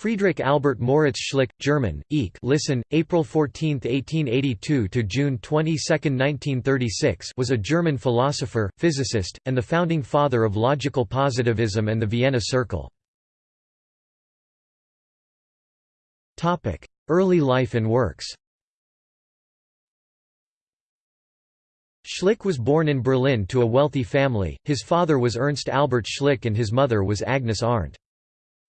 Friedrich Albert Moritz Schlick, German, Eek listen, April 14, 1882 to June 22, 1936 was a German philosopher, physicist, and the founding father of logical positivism and the Vienna Circle. Early life and works Schlick was born in Berlin to a wealthy family, his father was Ernst Albert Schlick and his mother was Agnes Arndt.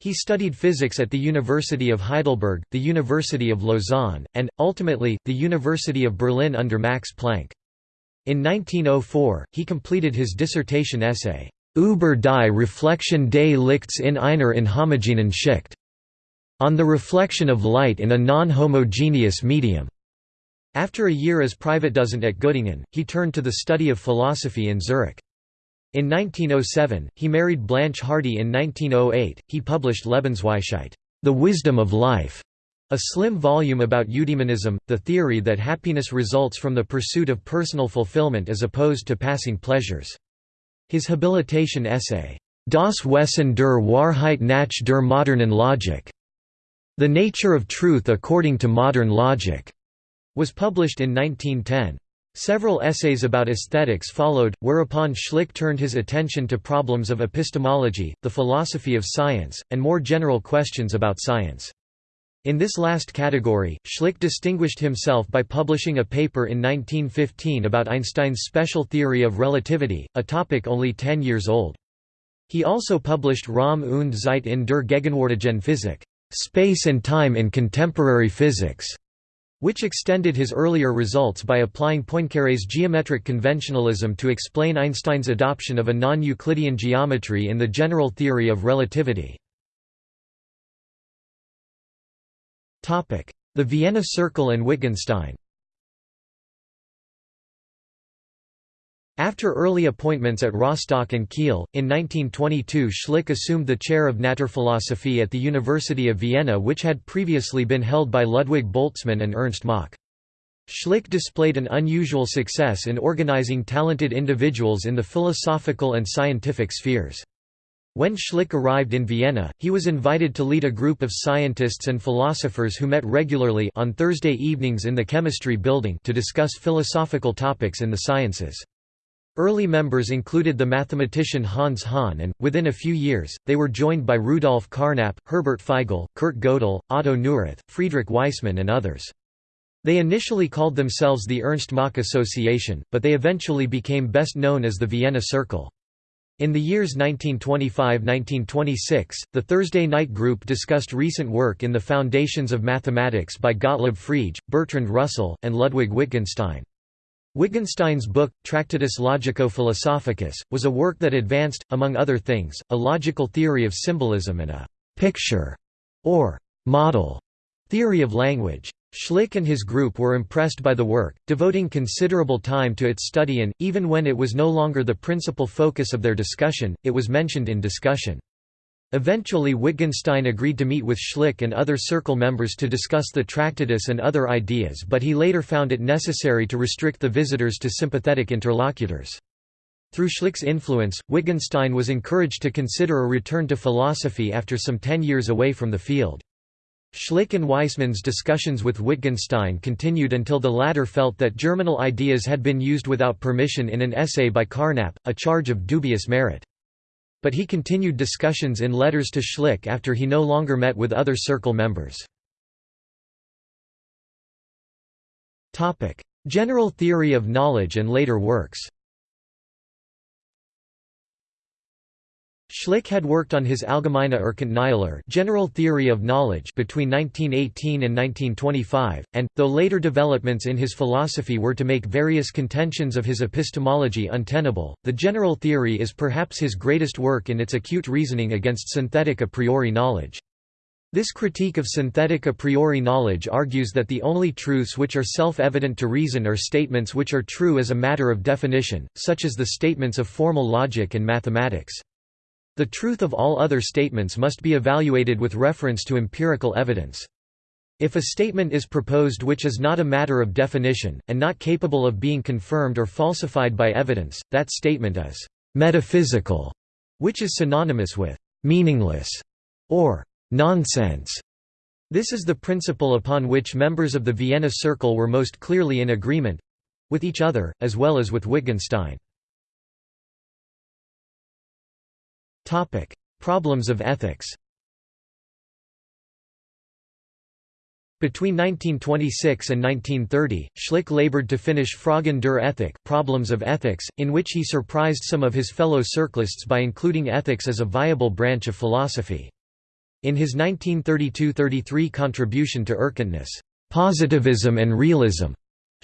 He studied physics at the University of Heidelberg, the University of Lausanne, and, ultimately, the University of Berlin under Max Planck. In 1904, he completed his dissertation essay, Über die Reflexion des Lichts in einer inhomogenen Schicht, on the reflection of light in a non-homogeneous medium. After a year as Privatdozent at Göttingen, he turned to the study of philosophy in Zurich. In 1907, he married Blanche Hardy in 1908, he published Lebensweisheit The Wisdom of Life", a slim volume about eudaimonism, the theory that happiness results from the pursuit of personal fulfillment as opposed to passing pleasures. His habilitation essay, Das Wesen der Wahrheit nach der modernen Logik, The Nature of Truth According to Modern Logic, was published in 1910. Several essays about aesthetics followed, whereupon Schlick turned his attention to problems of epistemology, the philosophy of science, and more general questions about science. In this last category, Schlick distinguished himself by publishing a paper in 1915 about Einstein's special theory of relativity, a topic only ten years old. He also published Raum und Zeit in der Gegenwärtigen Physik, Space and Time in Contemporary Physics, which extended his earlier results by applying Poincaré's geometric conventionalism to explain Einstein's adoption of a non-Euclidean geometry in the general theory of relativity. The Vienna Circle and Wittgenstein After early appointments at Rostock and Kiel, in 1922 Schlick assumed the chair of Naturphilosophie at the University of Vienna which had previously been held by Ludwig Boltzmann and Ernst Mach. Schlick displayed an unusual success in organizing talented individuals in the philosophical and scientific spheres. When Schlick arrived in Vienna, he was invited to lead a group of scientists and philosophers who met regularly on Thursday evenings in the chemistry building to discuss philosophical topics in the sciences. Early members included the mathematician Hans Hahn and, within a few years, they were joined by Rudolf Carnap, Herbert Feigl, Kurt Gödel, Otto Neurath, Friedrich Waismann and others. They initially called themselves the Ernst Mach Association, but they eventually became best known as the Vienna Circle. In the years 1925–1926, the Thursday Night Group discussed recent work in the Foundations of Mathematics by Gottlob Frege, Bertrand Russell, and Ludwig Wittgenstein. Wittgenstein's book, Tractatus Logico-Philosophicus, was a work that advanced, among other things, a logical theory of symbolism and a «picture» or «model» theory of language. Schlick and his group were impressed by the work, devoting considerable time to its study and, even when it was no longer the principal focus of their discussion, it was mentioned in discussion. Eventually Wittgenstein agreed to meet with Schlick and other circle members to discuss the Tractatus and other ideas but he later found it necessary to restrict the visitors to sympathetic interlocutors. Through Schlick's influence, Wittgenstein was encouraged to consider a return to philosophy after some ten years away from the field. Schlick and Waismann's discussions with Wittgenstein continued until the latter felt that germinal ideas had been used without permission in an essay by Carnap, a charge of dubious merit. But he continued discussions in letters to Schlick after he no longer met with other circle members. General theory of knowledge and later works Schlick had worked on his Allgemeine Erkenntnislehre General Theory of Knowledge between 1918 and 1925, and, though later developments in his philosophy were to make various contentions of his epistemology untenable, the general theory is perhaps his greatest work in its acute reasoning against synthetic a priori knowledge. This critique of synthetic a priori knowledge argues that the only truths which are self-evident to reason are statements which are true as a matter of definition, such as the statements of formal logic and mathematics. The truth of all other statements must be evaluated with reference to empirical evidence. If a statement is proposed which is not a matter of definition, and not capable of being confirmed or falsified by evidence, that statement is «metaphysical», which is synonymous with «meaningless» or nonsense. This is the principle upon which members of the Vienna Circle were most clearly in agreement—with each other, as well as with Wittgenstein. Problems of ethics. Between 1926 and 1930, Schlick labored to finish Fragen der Ethik Problems of Ethics, in which he surprised some of his fellow circlists by including ethics as a viable branch of philosophy. In his 1932–33 contribution to Erkenntnis, Positivism and Realism,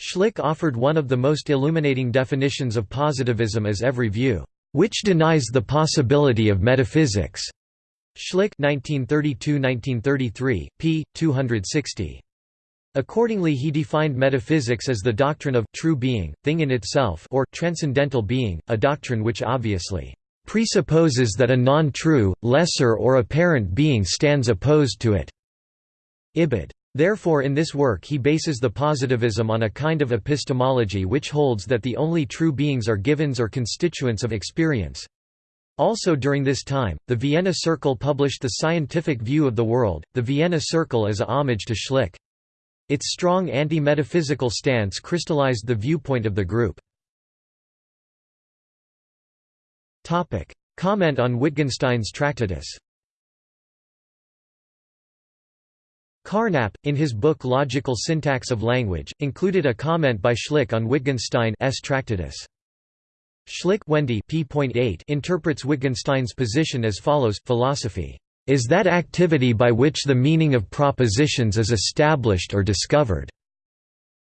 Schlick offered one of the most illuminating definitions of positivism as every view, which denies the possibility of metaphysics. Schlick 1932–1933, p. 260. Accordingly he defined metaphysics as the doctrine of true being, thing in itself or transcendental being, a doctrine which obviously presupposes that a non-true, lesser or apparent being stands opposed to it. Ibid. Therefore in this work he bases the positivism on a kind of epistemology which holds that the only true beings are givens or constituents of experience. Also during this time, the Vienna Circle published the scientific view of the world, the Vienna Circle as a homage to Schlick. Its strong anti-metaphysical stance crystallized the viewpoint of the group. Comment on Wittgenstein's Tractatus Carnap, in his book Logical Syntax of Language, included a comment by Schlick on Wittgenstein's Tractatus. Schlick Wendy p.8 interprets Wittgenstein's position as follows, philosophy is that activity by which the meaning of propositions is established or discovered.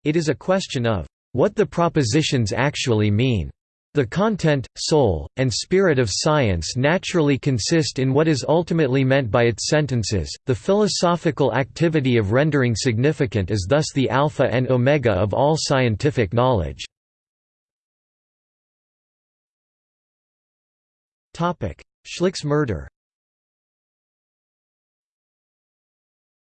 It is a question of what the propositions actually mean. The content, soul, and spirit of science naturally consist in what is ultimately meant by its sentences. The philosophical activity of rendering significant is thus the alpha and omega of all scientific knowledge. Schlick's murder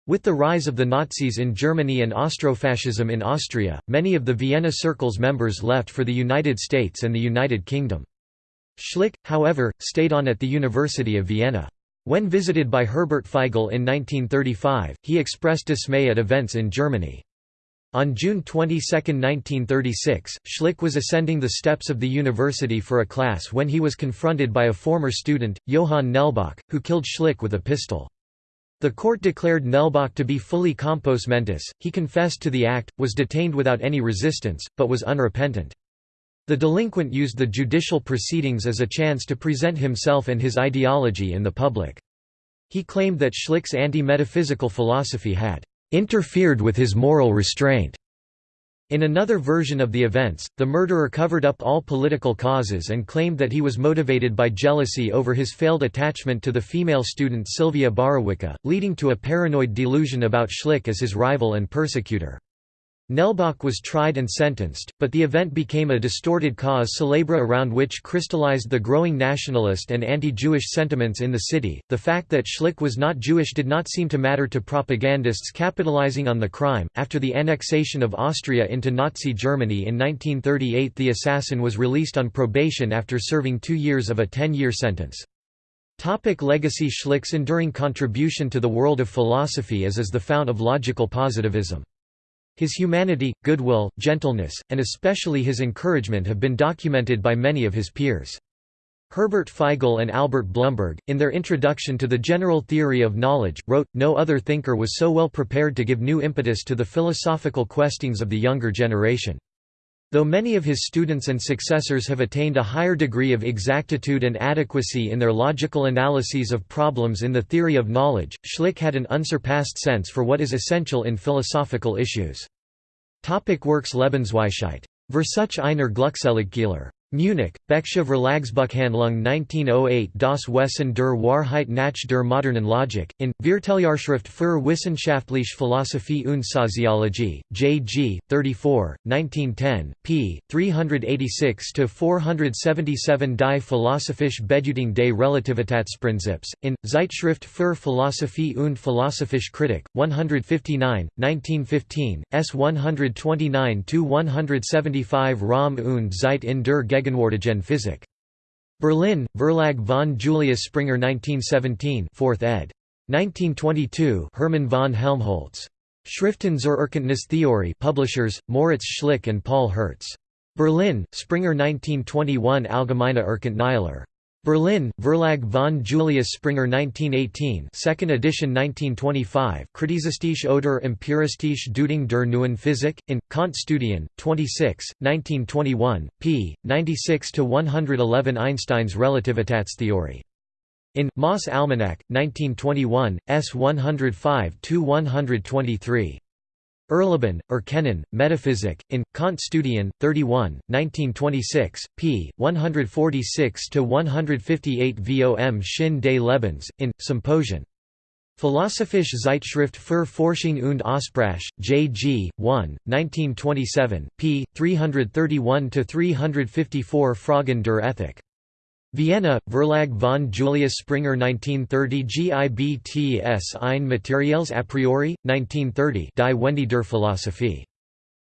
With the rise of the Nazis in Germany and Austrofascism in Austria, many of the Vienna Circle's members left for the United States and the United Kingdom. Schlick, however, stayed on at the University of Vienna. When visited by Herbert Feigl in 1935, he expressed dismay at events in Germany. On June 22, 1936, Schlick was ascending the steps of the university for a class when he was confronted by a former student, Johann Nelbach, who killed Schlick with a pistol. The court declared Nelbach to be fully compos mentis, he confessed to the act, was detained without any resistance, but was unrepentant. The delinquent used the judicial proceedings as a chance to present himself and his ideology in the public. He claimed that Schlick's anti-metaphysical philosophy had interfered with his moral restraint. In another version of the events, the murderer covered up all political causes and claimed that he was motivated by jealousy over his failed attachment to the female student Sylvia Borowicka, leading to a paranoid delusion about Schlick as his rival and persecutor. Nelbach was tried and sentenced, but the event became a distorted cause célèbre around which crystallized the growing nationalist and anti-Jewish sentiments in the city. The fact that Schlick was not Jewish did not seem to matter to propagandists capitalizing on the crime. After the annexation of Austria into Nazi Germany in 1938, the assassin was released on probation after serving 2 years of a 10-year sentence. Topic legacy Schlick's enduring contribution to the world of philosophy is as the fount of logical positivism. His humanity, goodwill, gentleness, and especially his encouragement have been documented by many of his peers. Herbert Feigl and Albert Blumberg, in their introduction to the general theory of knowledge, wrote, No other thinker was so well prepared to give new impetus to the philosophical questings of the younger generation. Though many of his students and successors have attained a higher degree of exactitude and adequacy in their logical analyses of problems in the theory of knowledge, Schlick had an unsurpassed sense for what is essential in philosophical issues. Topic Works Lebensweisheit. Versuch einer Glückseligkehr. Munich, Becksche Verlagsbuchhandlung 1908 Das Wesen der Wahrheit nach der modernen Logik, in, Vierteljahrschrift für wissenschaftliche Philosophie und Soziologie, J.G., 34, 1910, p. 386–477 Die philosophische Bedeutung des Relativitätsprinzips, in, Zeitschrift für Philosophie und Philosophische Kritik, 159, 1915, s 129–175 Raum und Zeit in der Gegenwärtigen Physik. Berlin, Verlag von Julius Springer 1917 4th ed. 1922 Hermann von Helmholtz. Schriften zur Erkenntnistheorie publishers, Moritz Schlick and Paul Hertz. Berlin, Springer 1921 Allgemeine Erkenntnislehre. Berlin, Verlag von Julius Springer 1918 second edition 1925 Kritizistische oder empiristische Deutung der neuen Physik, in, Kant Studien, 26, 1921, p. 96–111 Einstein's Relativitätstheorie. In, Moss Almanac, 1921, s 105–123. Erleben, Erkennen, Metaphysik, in, Kant Studien, 31, 1926, p. 146–158 vom Sinn des Lebens, in, Symposion. Philosophische Zeitschrift für Forschung und Aussprache, J. G. 1, 1927, p. 331–354 Fragen der Ethik. Vienna, Verlag von Julius Springer 1930 GIBTS ein Materials a priori, 1930 Die Wende der Philosophie.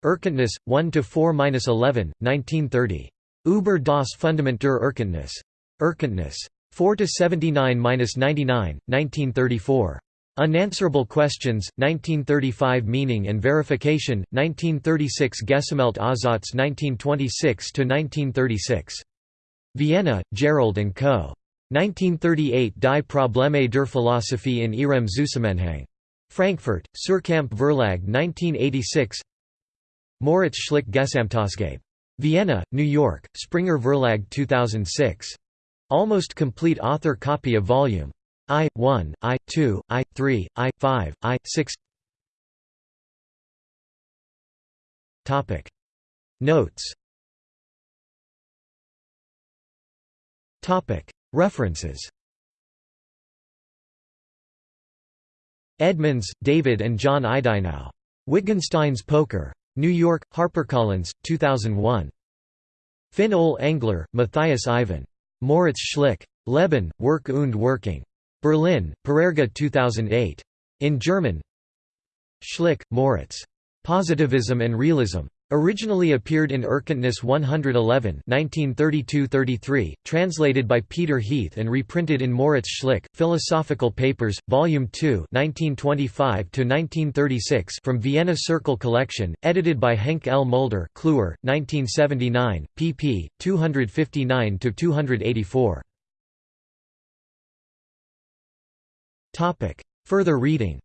Erkenntnis, 1–4–11, 1930. Über das Fundament der Erkenntnis. Erkenntnis. 4–79–99, 1934. Unanswerable Questions, 1935 Meaning and Verification, 1936 Gesammelte Aufsätze 1926–1936. Vienna, Gerold and Co. 1938 Die Probleme der Philosophie in ihrem Zusammenhang. Frankfurt, Suhrkamp Verlag 1986 Moritz Schlick Gesamtausgabe. Vienna, New York, Springer Verlag 2006. Almost complete author copy of Volume I, 1, I, 2, I, 3, I, 5, I, 6 Notes References Edmonds, David and John Eidinow. Wittgenstein's Poker. New York, HarperCollins, 2001. Finn Ole Engler, Matthias Iven. Moritz Schlick. Leben, Werk und Wirkung. Berlin, Parerga 2008. In German Schlick, Moritz. Positivism and Realism. Originally appeared in Erkenntnis 111 1932–33, translated by Peter Heath and reprinted in Moritz Schlick, Philosophical Papers, Volume 2 1925–1936 from Vienna Circle Collection, edited by Henk L. Mulder Kluwer, 1979, pp. 259–284. Further reading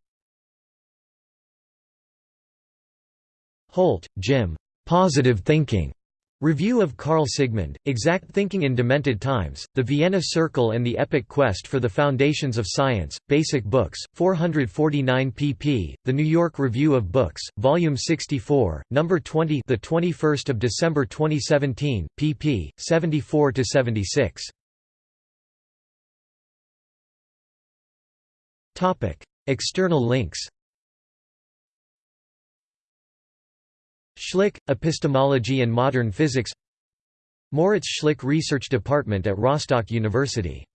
Holt, Jim. Positive Thinking. Review of Karl Sigmund, Exact Thinking in Demented Times, The Vienna Circle and the Epic Quest for the Foundations of Science, Basic Books, 449 pp. The New York Review of Books, Volume 64, Number 20, the 21st of December 2017, pp. 74 to 76. Topic: External links. Schlick, Epistemology and Modern Physics. Moritz Schlick Research Department at Rostock University